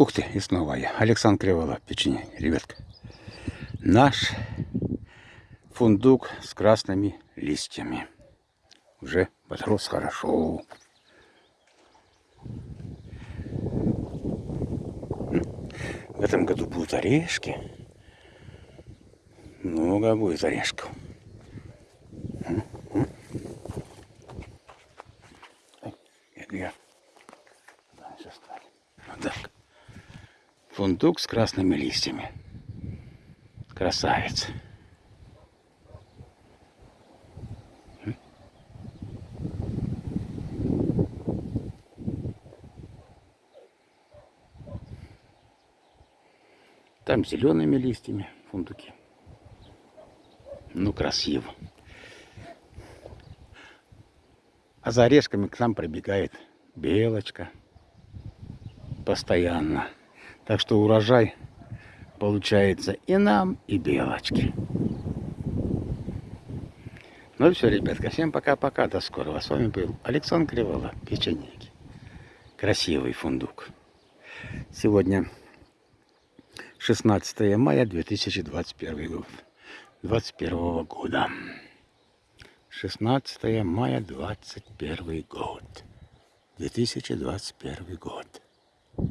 Ух ты, и снова я. Александр Кривола, печенье, ребятка. Наш фундук с красными листьями. Уже подрос хорошо. В этом году будут орешки. Много будет орешков. Я вот так. Фундук с красными листьями. Красавец. Там зелеными листьями фундуки. Ну, красиво. А за орешками к нам пробегает белочка. Постоянно. Так что урожай получается и нам, и белочке. Ну все, ребятка, всем пока-пока, до скорого. С вами был Александр Кривола, печенеги. Красивый фундук. Сегодня 16 мая 2021 год. 21 года. 16 мая 21 год. 2021 год.